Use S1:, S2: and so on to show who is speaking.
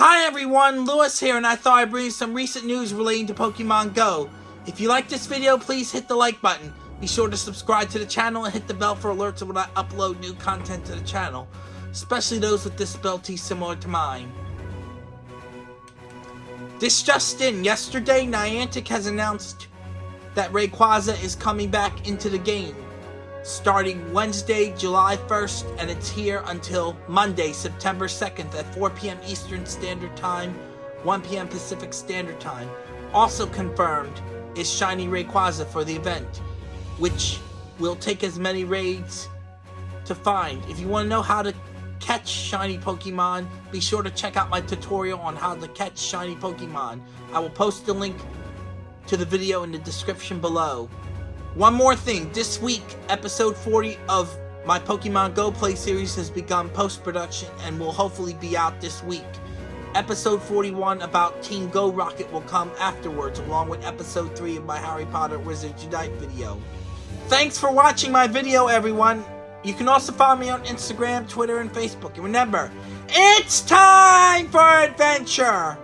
S1: Hi everyone, Lewis here, and I thought I'd bring you some recent news relating to Pokemon Go. If you like this video, please hit the like button. Be sure to subscribe to the channel and hit the bell for alerts when I upload new content to the channel, especially those with disabilities similar to mine. This just in, yesterday Niantic has announced that Rayquaza is coming back into the game starting Wednesday, July 1st, and it's here until Monday, September 2nd at 4 p.m. Eastern Standard Time, 1 p.m. Pacific Standard Time. Also confirmed is Shiny Rayquaza for the event, which will take as many raids to find. If you want to know how to catch shiny Pokemon, be sure to check out my tutorial on how to catch shiny Pokemon. I will post the link to the video in the description below. One more thing, this week, episode 40 of my Pokemon Go Play series has begun post-production and will hopefully be out this week. Episode 41 about Team Go Rocket will come afterwards, along with episode 3 of my Harry Potter Wizards Unite video. Thanks for watching my video, everyone! You can also follow me on Instagram, Twitter, and Facebook. And remember, it's time for adventure!